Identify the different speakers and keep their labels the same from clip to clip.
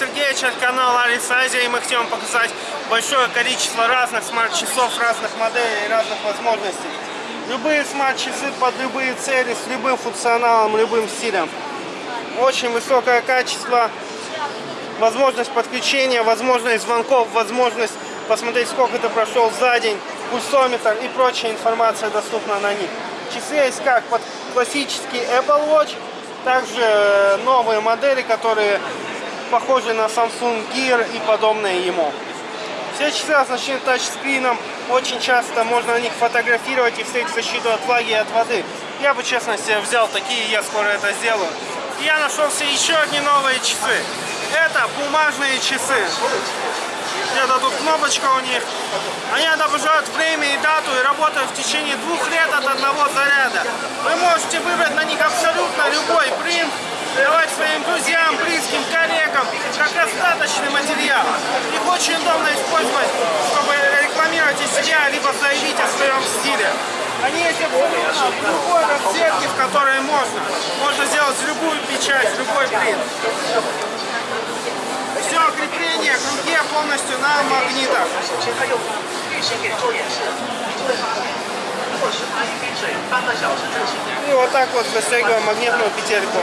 Speaker 1: Alice Asia, и мы хотим показать большое количество разных смарт-часов, разных моделей, разных возможностей. Любые смарт-часы под любые цели, с любым функционалом, любым стилем. Очень высокое качество, возможность подключения, возможность звонков, возможность посмотреть, сколько ты прошел за день, пульсометр и прочая информация доступна на них. Часы есть как под классический Apple Watch, также новые модели, которые похожи на Samsung Gear и подобные ему. Все часы оснащены тачскрином, очень часто можно на них фотографировать и встретить защиту от влаги и от воды. Я бы, честно, себе взял такие, я скоро это сделаю. И я нашел себе еще одни новые часы. Это бумажные часы. Где-то тут кнопочка у них. Они отображают время и дату и работают в течение двух лет от одного заряда. Вы можете выбрать на них абсолютно любой принт, давать своим друзьям, близким, себя, либо заявить о своем стиле. Они эти абсолютно в любой расцветке, в которой можно. Можно сделать любую печать, любой принт. Все крепление к руке полностью на магнитах. И вот так вот застегиваем магнитную петельку.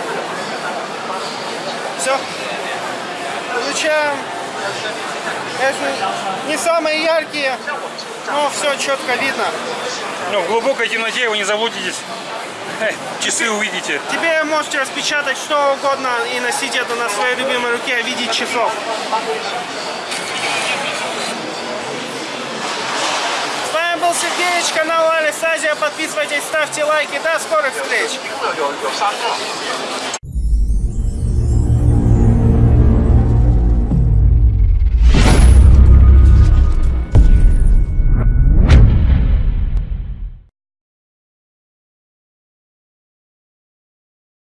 Speaker 1: Все. Получаем. Это не самые яркие ну, все четко видно.
Speaker 2: Ну, в глубокой темноте вы не заблудитесь. Часы увидите.
Speaker 1: Тебе можете распечатать что угодно и носить это на своей любимой руке, видеть часов. С вами был Сергеевич, канал Алис Азия. Подписывайтесь, ставьте лайки. До скорых встреч!